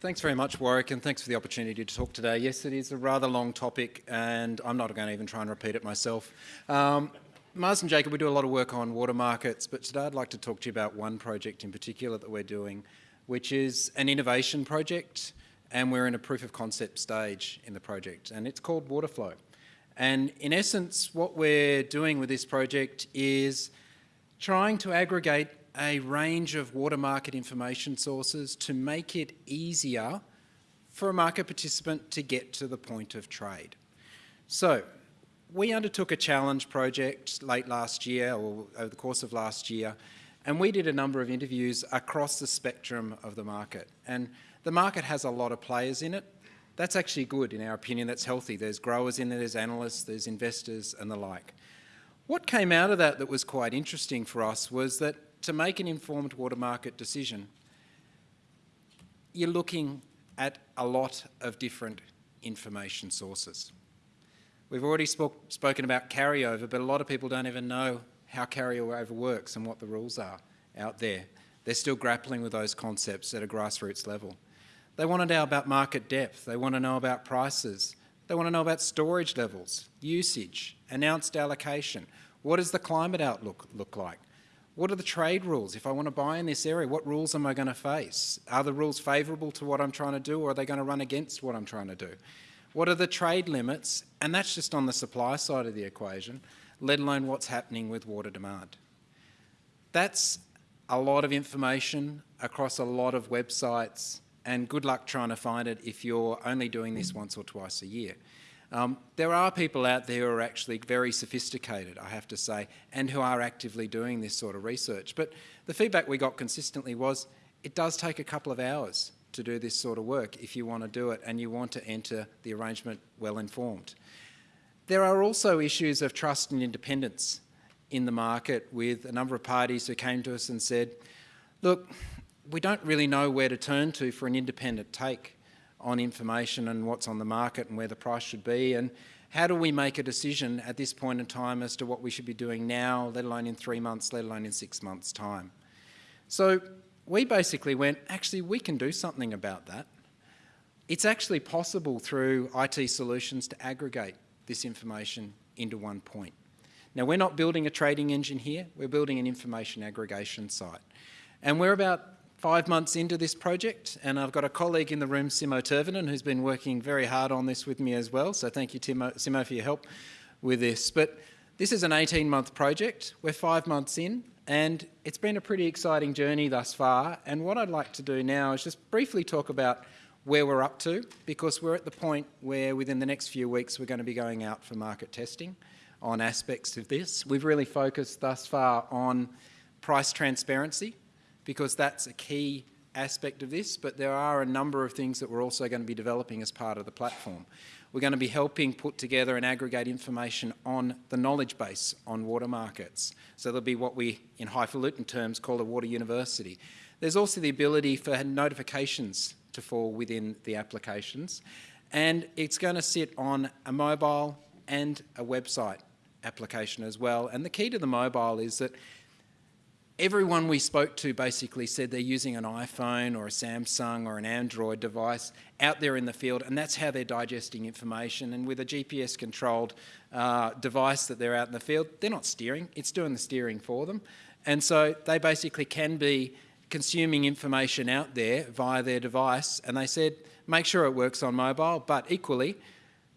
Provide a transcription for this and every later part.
Thanks very much, Warwick, and thanks for the opportunity to talk today. Yes, it is a rather long topic, and I'm not going to even try and repeat it myself. Um, Marsden Jacob, we do a lot of work on water markets, but today I'd like to talk to you about one project in particular that we're doing, which is an innovation project, and we're in a proof of concept stage in the project, and it's called Waterflow. And in essence, what we're doing with this project is trying to aggregate a range of water market information sources to make it easier for a market participant to get to the point of trade. So we undertook a challenge project late last year or over the course of last year and we did a number of interviews across the spectrum of the market and the market has a lot of players in it. That's actually good in our opinion, that's healthy. There's growers in there, there's analysts, there's investors and the like. What came out of that that was quite interesting for us was that to make an informed water market decision, you're looking at a lot of different information sources. We've already spoke, spoken about carryover, but a lot of people don't even know how carryover works and what the rules are out there. They're still grappling with those concepts at a grassroots level. They want to know about market depth. They want to know about prices. They want to know about storage levels, usage, announced allocation. What does the climate outlook look like? What are the trade rules? If I want to buy in this area, what rules am I going to face? Are the rules favourable to what I'm trying to do or are they going to run against what I'm trying to do? What are the trade limits? And that's just on the supply side of the equation, let alone what's happening with water demand. That's a lot of information across a lot of websites and good luck trying to find it if you're only doing this once or twice a year. Um, there are people out there who are actually very sophisticated, I have to say, and who are actively doing this sort of research. But the feedback we got consistently was it does take a couple of hours to do this sort of work if you want to do it and you want to enter the arrangement well informed. There are also issues of trust and independence in the market with a number of parties who came to us and said, look, we don't really know where to turn to for an independent take on information and what's on the market and where the price should be and how do we make a decision at this point in time as to what we should be doing now, let alone in three months, let alone in six months' time. So we basically went, actually, we can do something about that. It's actually possible through IT solutions to aggregate this information into one point. Now, we're not building a trading engine here, we're building an information aggregation site. And we're about five months into this project and I've got a colleague in the room, Simo Tervonen, who's been working very hard on this with me as well. So thank you, Timo, Simo, for your help with this. But this is an 18-month project. We're five months in and it's been a pretty exciting journey thus far. And what I'd like to do now is just briefly talk about where we're up to because we're at the point where within the next few weeks we're going to be going out for market testing on aspects of this. We've really focused thus far on price transparency because that's a key aspect of this, but there are a number of things that we're also going to be developing as part of the platform. We're going to be helping put together and aggregate information on the knowledge base on water markets. So there'll be what we, in highfalutin terms, call a water university. There's also the ability for notifications to fall within the applications, and it's going to sit on a mobile and a website application as well. And the key to the mobile is that everyone we spoke to basically said they're using an iPhone or a Samsung or an Android device out there in the field and that's how they're digesting information. And with a GPS controlled uh, device that they're out in the field, they're not steering, it's doing the steering for them. And so they basically can be consuming information out there via their device and they said make sure it works on mobile. But equally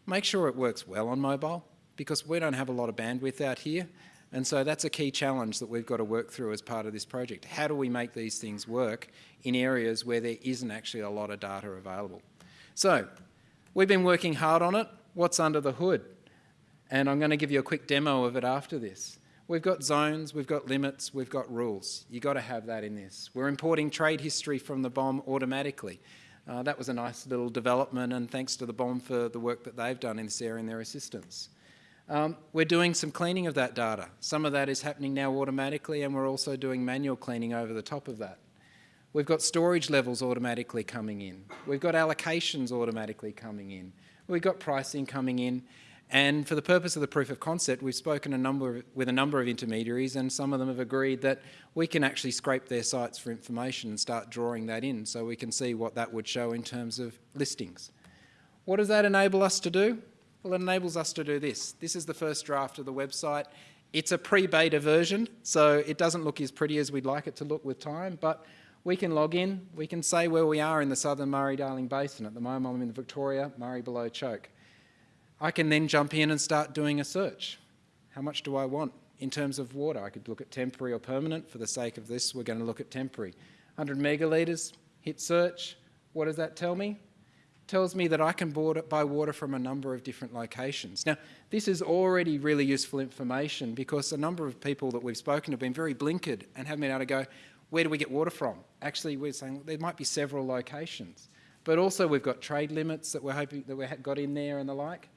make sure it works well on mobile because we don't have a lot of bandwidth out here and so that's a key challenge that we've got to work through as part of this project. How do we make these things work in areas where there isn't actually a lot of data available? So we've been working hard on it. What's under the hood? And I'm going to give you a quick demo of it after this. We've got zones, we've got limits, we've got rules. You've got to have that in this. We're importing trade history from the BOM automatically. Uh, that was a nice little development and thanks to the BOM for the work that they've done in this area and their assistance. Um, we're doing some cleaning of that data. Some of that is happening now automatically and we're also doing manual cleaning over the top of that. We've got storage levels automatically coming in. We've got allocations automatically coming in. We've got pricing coming in. And for the purpose of the proof of concept, we've spoken a number with a number of intermediaries and some of them have agreed that we can actually scrape their sites for information and start drawing that in so we can see what that would show in terms of listings. What does that enable us to do? Well, it enables us to do this. This is the first draft of the website. It's a pre-beta version, so it doesn't look as pretty as we'd like it to look with time, but we can log in, we can say where we are in the southern Murray-Darling Basin. At the moment I'm in the Victoria, Murray below Choke. I can then jump in and start doing a search. How much do I want in terms of water? I could look at temporary or permanent. For the sake of this, we're going to look at temporary. 100 megalitres, hit search. What does that tell me? Tells me that I can buy water from a number of different locations. Now, this is already really useful information because a number of people that we've spoken have been very blinkered and haven't been able to go, where do we get water from? Actually, we're saying there might be several locations. But also we've got trade limits that we're hoping that we got in there and the like.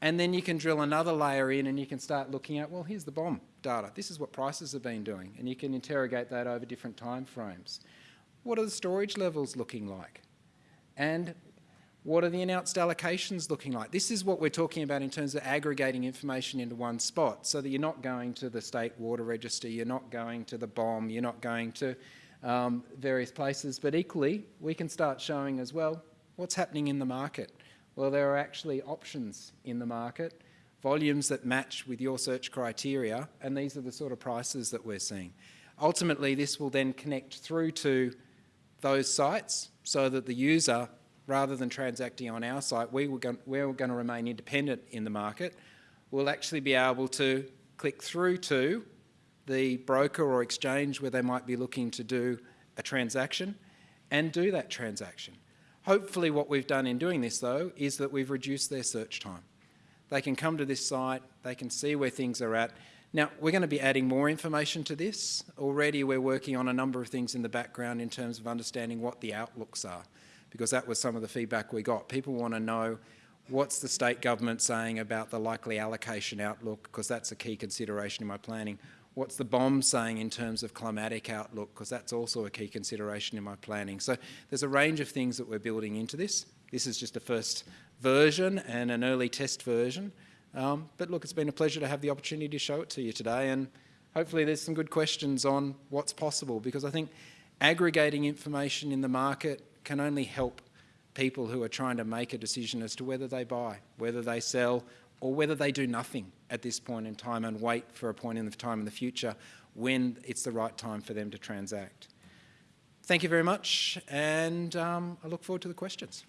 And then you can drill another layer in and you can start looking at, well, here's the BOM data. This is what prices have been doing. And you can interrogate that over different time frames. What are the storage levels looking like? And what are the announced allocations looking like? This is what we're talking about in terms of aggregating information into one spot so that you're not going to the state water register, you're not going to the BOM, you're not going to um, various places, but equally we can start showing as well what's happening in the market. Well, there are actually options in the market, volumes that match with your search criteria, and these are the sort of prices that we're seeing. Ultimately, this will then connect through to those sites so that the user rather than transacting on our site, we were going, we're going to remain independent in the market. We'll actually be able to click through to the broker or exchange where they might be looking to do a transaction and do that transaction. Hopefully what we've done in doing this though is that we've reduced their search time. They can come to this site, they can see where things are at. Now, we're going to be adding more information to this. Already we're working on a number of things in the background in terms of understanding what the outlooks are because that was some of the feedback we got. People want to know what's the state government saying about the likely allocation outlook, because that's a key consideration in my planning. What's the BOM saying in terms of climatic outlook, because that's also a key consideration in my planning. So there's a range of things that we're building into this. This is just a first version and an early test version. Um, but look, it's been a pleasure to have the opportunity to show it to you today and hopefully there's some good questions on what's possible because I think aggregating information in the market can only help people who are trying to make a decision as to whether they buy, whether they sell, or whether they do nothing at this point in time and wait for a point in the time in the future when it's the right time for them to transact. Thank you very much, and um, I look forward to the questions.